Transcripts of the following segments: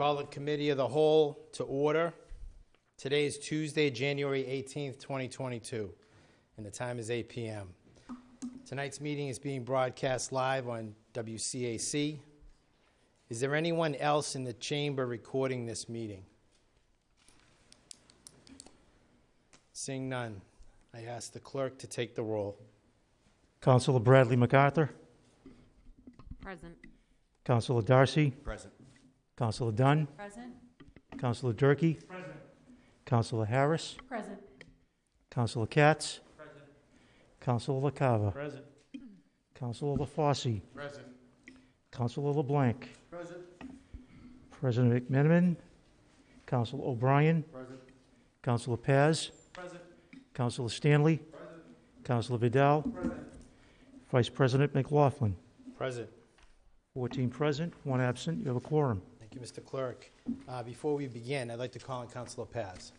Call the Committee of the Whole to order. Today is Tuesday, January 18th, 2022, and the time is 8 p.m. Tonight's meeting is being broadcast live on WCAC. Is there anyone else in the chamber recording this meeting? Seeing none, I ask the clerk to take the roll. Councilor Bradley MacArthur, Present. Councilor Darcy, Present. Councilor Dunn, Present. Councilor Durkee, Councilor Harris, Present. Councilor Katz, Councilor LaCava, Present. Councilor LaFosse, Present. Councilor LeBlanc, Present. President McMenamin, Councilor O'Brien, Present. Councilor Paz, Present. Councilor Stanley, Councilor Vidal, Vice President McLaughlin. Present. 14 present, one absent. You have a quorum. Thank you, Mr. Clerk. Uh, Before we begin, I'd like to call on Councilor Paz.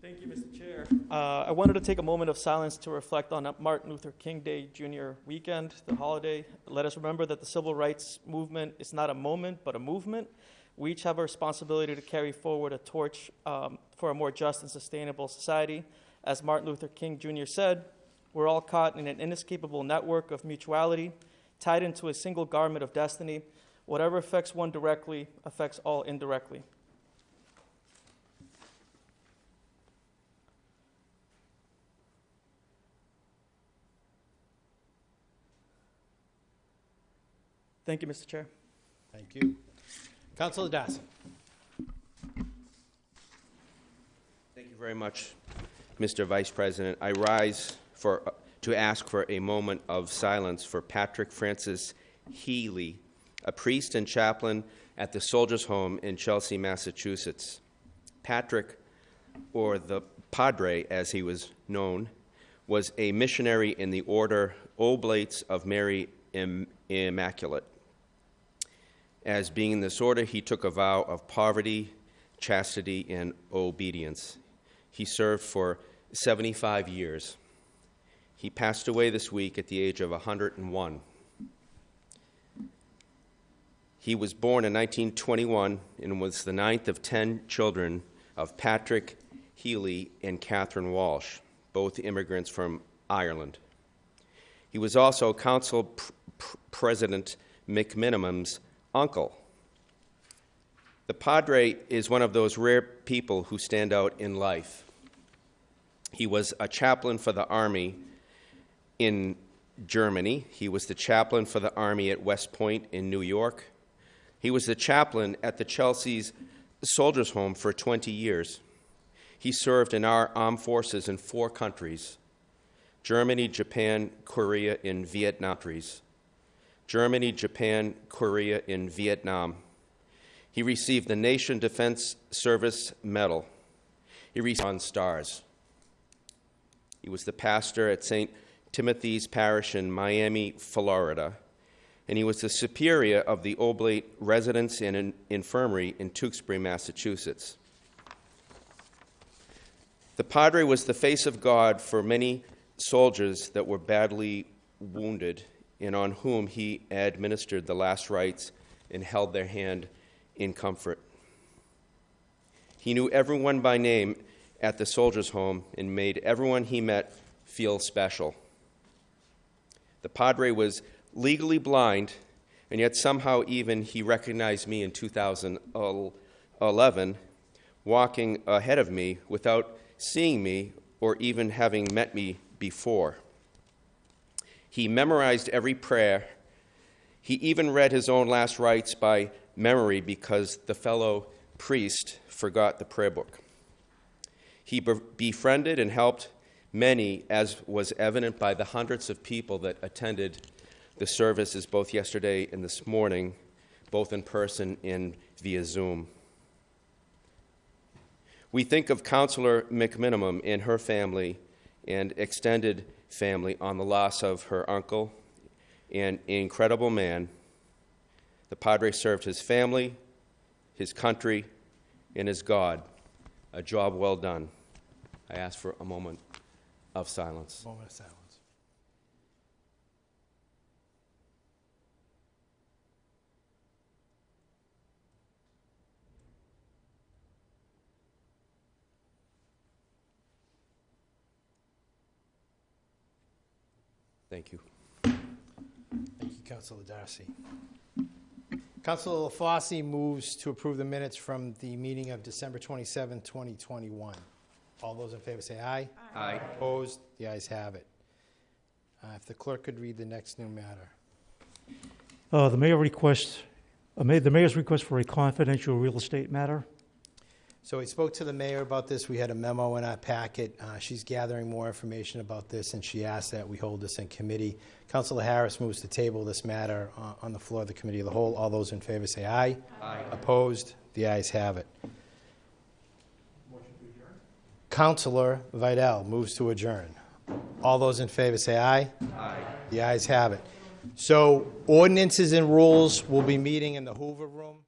Thank you, Mr. Chair. Uh, I wanted to take a moment of silence to reflect on Martin Luther King Day Jr. weekend, the holiday. Let us remember that the civil rights movement is not a moment, but a movement. We each have a responsibility to carry forward a torch um, for a more just and sustainable society. As Martin Luther King Jr. said, we're all caught in an inescapable network of mutuality, tied into a single garment of destiny. Whatever affects one directly affects all indirectly. Thank you, Mr. Chair. Thank you. Councilor Darcy. Thank you very much, Mr. Vice President. I rise for, uh, to ask for a moment of silence for Patrick Francis Healy, a priest and chaplain at the Soldiers' Home in Chelsea, Massachusetts. Patrick, or the Padre as he was known, was a missionary in the order Oblates of Mary Im- Immaculate. As being in this order, he took a vow of poverty, chastity, and obedience. He served for 75 years. He passed away this week at the age of 101. He was born in 1921 and was the ninth of 10 children of Patrick Healy and Catherine Walsh, both immigrants from Ireland. He was also Council pr- pr- President McMenamin's uncle. The Padre is one of those rare people who stand out in life. He was a chaplain for the Army in Germany. He was the chaplain for the Army at West Point in New York. He was the chaplain at the Chelsea's Soldiers' Home for 20 years. He served in our armed forces in four countries Germany, Japan, Korea, and Vietnam. Germany, Japan, Korea, and Vietnam. He received the Nation Defense Service Medal. He received on stars. He was the pastor at St. Timothy's Parish in Miami, Florida, and he was the superior of the Oblate Residence and Infirmary in Tewksbury, Massachusetts. The Padre was the face of God for many soldiers that were badly wounded and on whom he administered the last rites and held their hand in comfort. He knew everyone by name at the soldiers' home and made everyone he met feel special. The Padre was legally blind, and yet somehow even he recognized me in 2011 walking ahead of me without seeing me or even having met me before. He memorized every prayer. He even read his own last rites by memory because the fellow priest forgot the prayer book. He befriended and helped many, as was evident by the hundreds of people that attended the services both yesterday and this morning, both in person and via Zoom. We think of Counselor McMenamin and her family and extended family on the loss of her uncle, an incredible man. The Padre served his family, his country, and his God. A job well done. I ask for a moment of silence. Moment of silence. Thank you. Thank you, Councilor Darcy. Councilor LaFosse moves to approve the minutes from the meeting of December 27, 2021. All those in favor say aye. Aye. Opposed? The ayes have it. Uh, If the clerk could read the next new matter. Uh, The mayor requests, uh, ma- the mayor's request for a confidential real estate matter. So we spoke to the mayor about this. We had a memo in our packet. Uh, She's gathering more information about this, and she asked that we hold this in committee. Councilor Harris moves to table this matter uh, on the floor of the committee of the whole. All those in favor say aye. Aye. Opposed? The ayes have it. Councilor Vidal moves to adjourn. All those in favor say aye. Aye. The ayes have it. So ordinances and rules will be meeting in the Hoover Room.